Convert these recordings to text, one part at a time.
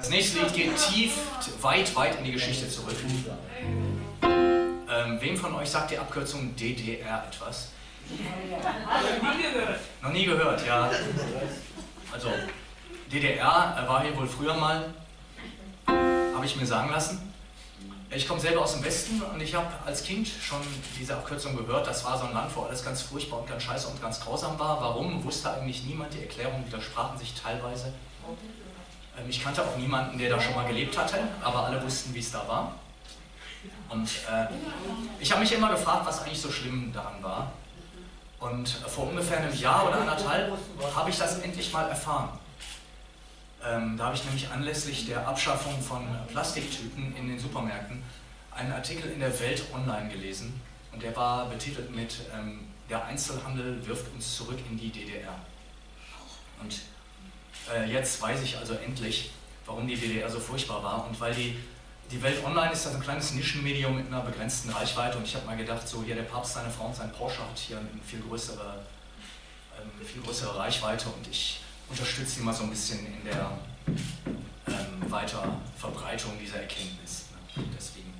Das nächste Lied geht tief, weit, weit in die Geschichte zurück. Ähm, wem von euch sagt die Abkürzung DDR etwas? Noch nie gehört. Noch nie gehört, ja. Also, DDR war hier wohl früher mal, habe ich mir sagen lassen. Ich komme selber aus dem Westen und ich habe als Kind schon diese Abkürzung gehört. Das war so ein Land, wo alles ganz furchtbar und ganz scheiße und ganz grausam war. Warum, wusste eigentlich niemand. Die Erklärungen widersprachen sich teilweise. Ähm, ich kannte auch niemanden, der da schon mal gelebt hatte, aber alle wussten, wie es da war. Und äh, ich habe mich immer gefragt, was eigentlich so schlimm daran war. Und vor ungefähr einem Jahr oder anderthalb habe ich das endlich mal erfahren. Ähm, da habe ich nämlich anlässlich der Abschaffung von Plastiktüten in den Supermärkten einen Artikel in der Welt online gelesen und der war betitelt mit ähm, Der Einzelhandel wirft uns zurück in die DDR. Und äh, jetzt weiß ich also endlich, warum die DDR so furchtbar war und weil die, die Welt online ist also ein kleines Nischenmedium mit einer begrenzten Reichweite und ich habe mal gedacht, so hier der Papst, seine Frau und sein Porsche hat hier eine viel größere, ähm, viel größere Reichweite und ich unterstütze sie mal so ein bisschen in der ähm, Weiterverbreitung dieser Erkenntnis. Ne? Deswegen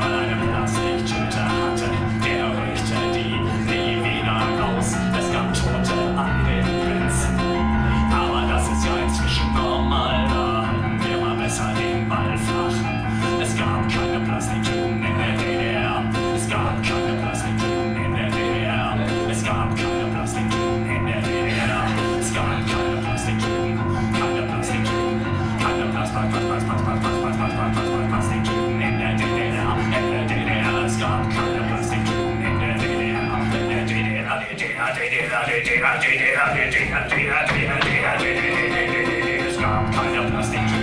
Madam. Stop, kind of plastic.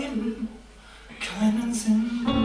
Leben keinen Sinn.